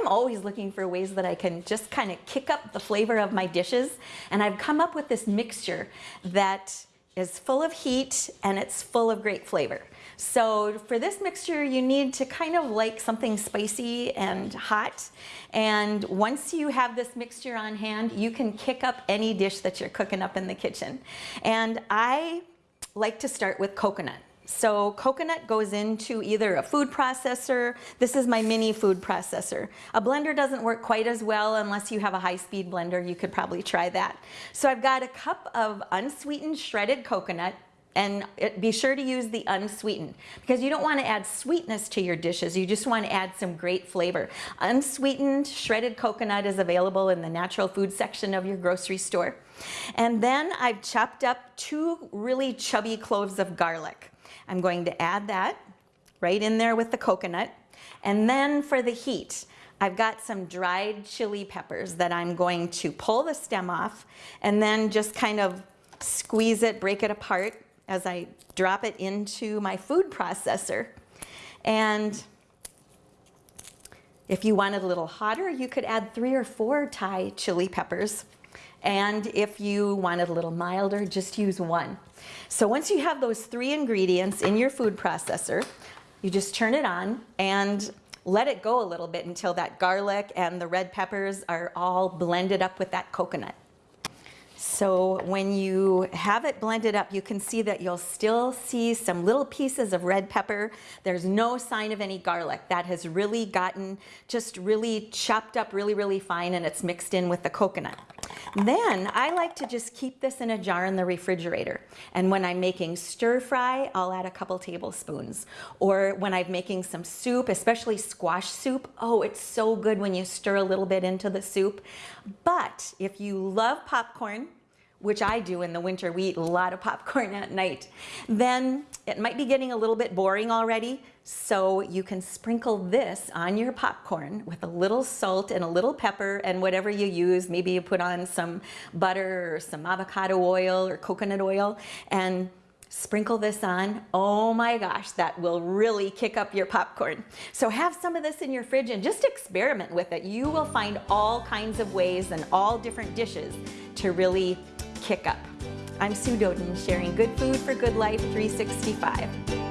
I'm always looking for ways that I can just kind of kick up the flavor of my dishes. And I've come up with this mixture that is full of heat and it's full of great flavor. So for this mixture, you need to kind of like something spicy and hot. And once you have this mixture on hand, you can kick up any dish that you're cooking up in the kitchen. And I like to start with coconut. So coconut goes into either a food processor. This is my mini food processor. A blender doesn't work quite as well unless you have a high-speed blender. You could probably try that. So I've got a cup of unsweetened shredded coconut and be sure to use the unsweetened because you don't want to add sweetness to your dishes. You just want to add some great flavor. Unsweetened shredded coconut is available in the natural food section of your grocery store. And then I've chopped up two really chubby cloves of garlic. I'm going to add that right in there with the coconut. And then for the heat, I've got some dried chili peppers that I'm going to pull the stem off and then just kind of squeeze it, break it apart as I drop it into my food processor. And if you wanted a little hotter, you could add three or four Thai chili peppers. And if you wanted a little milder, just use one. So once you have those three ingredients in your food processor, you just turn it on and let it go a little bit until that garlic and the red peppers are all blended up with that coconut. So when you have it blended up, you can see that you'll still see some little pieces of red pepper. There's no sign of any garlic. That has really gotten just really chopped up really, really fine and it's mixed in with the coconut. Then I like to just keep this in a jar in the refrigerator. And when I'm making stir fry, I'll add a couple tablespoons. Or when I'm making some soup, especially squash soup, oh, it's so good when you stir a little bit into the soup. But if you love popcorn, which I do in the winter, we eat a lot of popcorn at night, then it might be getting a little bit boring already. So you can sprinkle this on your popcorn with a little salt and a little pepper and whatever you use. Maybe you put on some butter or some avocado oil or coconut oil and sprinkle this on. Oh my gosh, that will really kick up your popcorn. So have some of this in your fridge and just experiment with it. You will find all kinds of ways and all different dishes to really kick up. I'm Sue Doden, sharing good food for good life 365.